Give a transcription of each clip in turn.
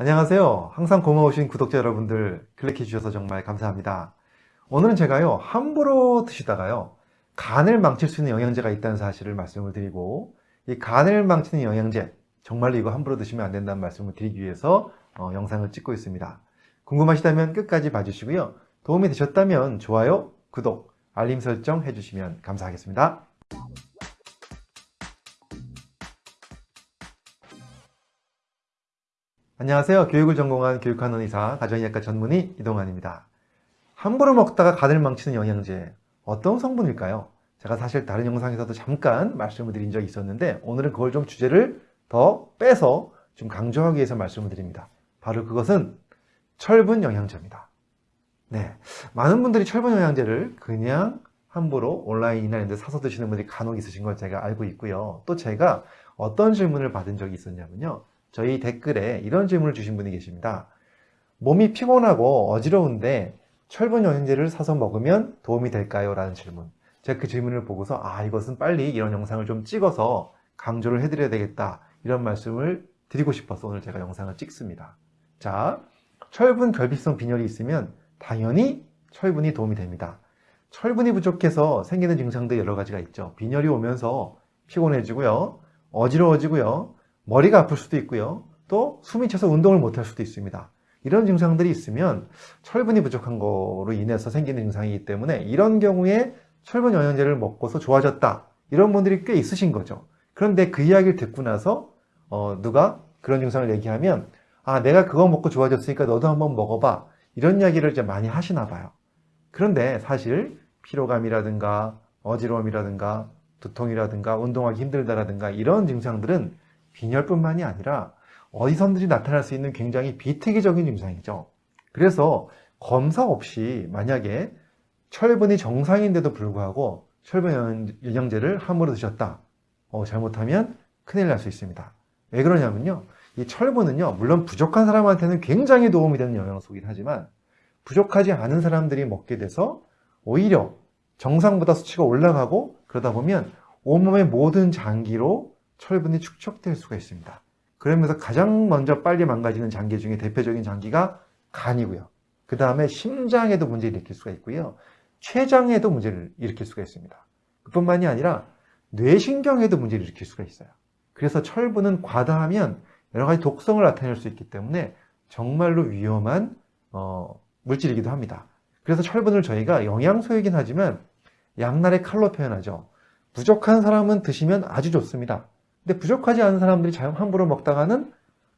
안녕하세요. 항상 고마우신 구독자 여러분들 클릭해 주셔서 정말 감사합니다. 오늘은 제가요, 함부로 드시다가요, 간을 망칠 수 있는 영양제가 있다는 사실을 말씀을 드리고, 이 간을 망치는 영양제, 정말로 이거 함부로 드시면 안 된다는 말씀을 드리기 위해서 어, 영상을 찍고 있습니다. 궁금하시다면 끝까지 봐주시고요. 도움이 되셨다면 좋아요, 구독, 알림 설정 해주시면 감사하겠습니다. 안녕하세요. 교육을 전공한 교육하는 의사, 가정의학과 전문의 이동환입니다. 함부로 먹다가 간을 망치는 영양제, 어떤 성분일까요? 제가 사실 다른 영상에서도 잠깐 말씀을 드린 적이 있었는데 오늘은 그걸 좀 주제를 더 빼서 좀 강조하기 위해서 말씀을 드립니다. 바로 그것은 철분 영양제입니다. 네, 많은 분들이 철분 영양제를 그냥 함부로 온라인이나 이런 데 사서 드시는 분들이 간혹 있으신 걸 제가 알고 있고요. 또 제가 어떤 질문을 받은 적이 있었냐면요. 저희 댓글에 이런 질문을 주신 분이 계십니다. 몸이 피곤하고 어지러운데 철분 영양제를 사서 먹으면 도움이 될까요? 라는 질문. 제가 그 질문을 보고서 아 이것은 빨리 이런 영상을 좀 찍어서 강조를 해드려야 되겠다 이런 말씀을 드리고 싶어서 오늘 제가 영상을 찍습니다. 자, 철분 결핍성 빈혈이 있으면 당연히 철분이 도움이 됩니다. 철분이 부족해서 생기는 증상들 여러 가지가 있죠. 빈혈이 오면서 피곤해지고요. 어지러워지고요. 머리가 아플 수도 있고요. 또 숨이 차서 운동을 못할 수도 있습니다. 이런 증상들이 있으면 철분이 부족한 거로 인해서 생기는 증상이기 때문에 이런 경우에 철분 영양제를 먹고서 좋아졌다. 이런 분들이 꽤 있으신 거죠. 그런데 그 이야기를 듣고 나서 어, 누가 그런 증상을 얘기하면 아 내가 그거 먹고 좋아졌으니까 너도 한번 먹어봐. 이런 이야기를 이제 많이 하시나 봐요. 그런데 사실 피로감이라든가 어지러움이라든가 두통이라든가 운동하기 힘들다라든가 이런 증상들은 빈혈뿐만이 아니라 어디선든지 나타날 수 있는 굉장히 비특이적인 증상이죠. 그래서 검사 없이 만약에 철분이 정상인데도 불구하고 철분 영양제를 함부로 드셨다. 어, 잘못하면 큰일 날 수 있습니다. 왜 그러냐면요. 이 철분은요, 물론 부족한 사람한테는 굉장히 도움이 되는 영양소이긴 하지만 부족하지 않은 사람들이 먹게 돼서 오히려 정상보다 수치가 올라가고 그러다 보면 온몸의 모든 장기로 철분이 축적될 수가 있습니다. 그러면서 가장 먼저 빨리 망가지는 장기 중에 대표적인 장기가 간이고요. 그 다음에 심장에도 문제를 일으킬 수가 있고요. 췌장에도 문제를 일으킬 수가 있습니다. 그뿐만이 아니라 뇌신경에도 문제를 일으킬 수가 있어요. 그래서 철분은 과다하면 여러 가지 독성을 나타낼 수 있기 때문에 정말로 위험한 어, 물질이기도 합니다. 그래서 철분을 저희가 영양소이긴 하지만 양날의 칼로 표현하죠. 부족한 사람은 드시면 아주 좋습니다. 근데 부족하지 않은 사람들이 자연 함부로 먹다가는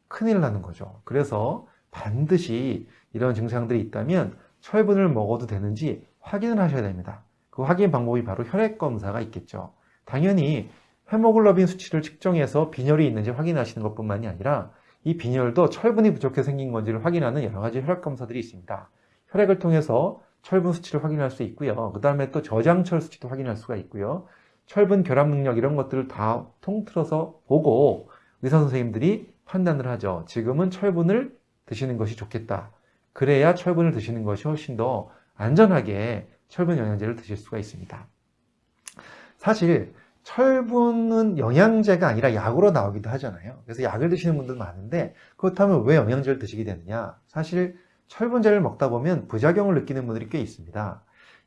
큰일 나는 거죠. 그래서 반드시 이런 증상들이 있다면 철분을 먹어도 되는지 확인을 하셔야 됩니다. 그 확인 방법이 바로 혈액 검사가 있겠죠. 당연히 헤모글로빈 수치를 측정해서 빈혈이 있는지 확인하시는 것뿐만이 아니라 이 빈혈도 철분이 부족해 생긴 건지를 확인하는 여러 가지 혈액 검사들이 있습니다. 혈액을 통해서 철분 수치를 확인할 수 있고요. 그 다음에 또 저장철 수치도 확인할 수가 있고요. 철분 결합 능력 이런 것들을 다 통틀어서 보고 의사 선생님들이 판단을 하죠. 지금은 철분을 드시는 것이 좋겠다. 그래야 철분을 드시는 것이 훨씬 더 안전하게 철분 영양제를 드실 수가 있습니다. 사실 철분은 영양제가 아니라 약으로 나오기도 하잖아요. 그래서 약을 드시는 분들 많은데 그렇다면 왜 영양제를 드시게 되느냐? 사실 철분제를 먹다 보면 부작용을 느끼는 분들이 꽤 있습니다.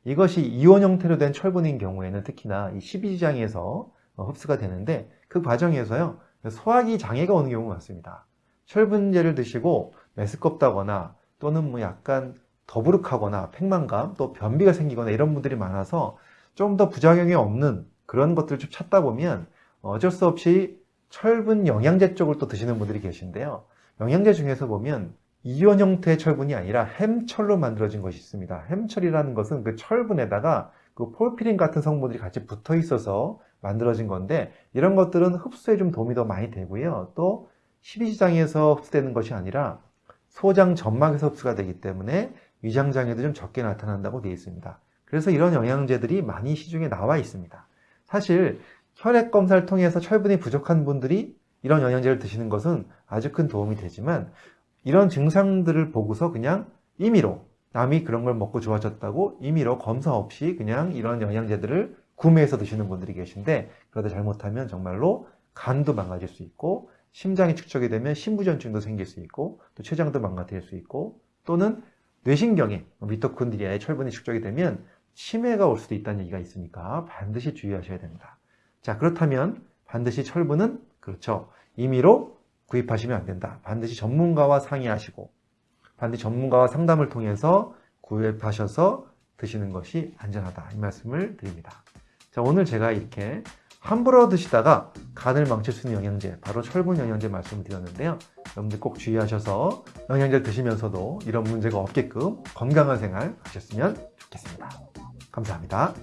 이것이 이온 형태로 된 철분인 경우에는 특히나 이 십이지장에서 흡수가 되는데 그 과정에서요 소화기 장애가 오는 경우가 많습니다. 철분제를 드시고 메스껍다거나 또는 뭐 약간 더부룩하거나 팽만감 또 변비가 생기거나 이런 분들이 많아서 좀 더 부작용이 없는 그런 것들을 좀 찾다 보면 어쩔 수 없이 철분 영양제 쪽을 또 드시는 분들이 계신데요. 영양제 중에서 보면 이온 형태의 철분이 아니라 햄철로 만들어진 것이 있습니다. 햄철이라는 것은 그 철분에다가 그 폴피린 같은 성분들이 같이 붙어 있어서 만들어진 건데 이런 것들은 흡수에 좀 도움이 더 많이 되고요. 또 십이지장에서 흡수되는 것이 아니라 소장 점막에서 흡수가 되기 때문에 위장장애도 좀 적게 나타난다고 되어 있습니다. 그래서 이런 영양제들이 많이 시중에 나와 있습니다. 사실 혈액 검사를 통해서 철분이 부족한 분들이 이런 영양제를 드시는 것은 아주 큰 도움이 되지만 이런 증상들을 보고서 그냥 임의로 남이 그런 걸 먹고 좋아졌다고 임의로 검사 없이 그냥 이런 영양제들을 구매해서 드시는 분들이 계신데 그러다 잘못하면 정말로 간도 망가질 수 있고 심장이 축적이 되면 심부전증도 생길 수 있고 또 췌장도 망가뜨릴 수 있고 또는 뇌신경에 미토콘드리아에 철분이 축적이 되면 치매가 올 수도 있다는 얘기가 있으니까 반드시 주의하셔야 됩니다. 자 그렇다면 반드시 철분은 그렇죠. 임의로 구입하시면 안 된다. 반드시 전문가와 상의하시고 반드시 전문가와 상담을 통해서 구입하셔서 드시는 것이 안전하다. 이 말씀을 드립니다. 자, 오늘 제가 이렇게 함부로 드시다가 간을 망칠 수 있는 영양제, 바로 철분 영양제 말씀을 드렸는데요. 여러분들 꼭 주의하셔서 영양제를 드시면서도 이런 문제가 없게끔 건강한 생활 하셨으면 좋겠습니다. 감사합니다.